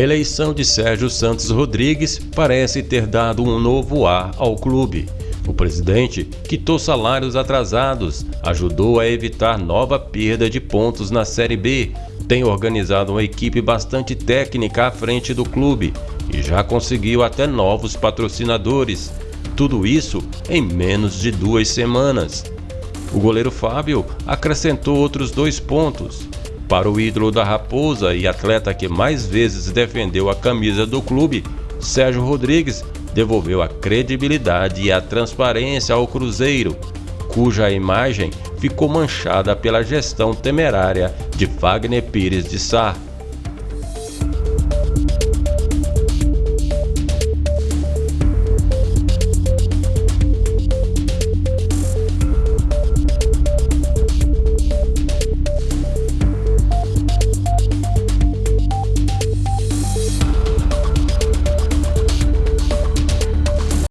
eleição de Sérgio Santos Rodrigues parece ter dado um novo ar ao clube. O presidente quitou salários atrasados, ajudou a evitar nova perda de pontos na Série B, tem organizado uma equipe bastante técnica à frente do clube e já conseguiu até novos patrocinadores. Tudo isso em menos de duas semanas. O goleiro Fábio acrescentou outros dois pontos. Para o ídolo da Raposa e atleta que mais vezes defendeu a camisa do clube, Sérgio Rodrigues devolveu a credibilidade e a transparência ao Cruzeiro, cuja imagem ficou manchada pela gestão temerária de Wagner Pires de Sá.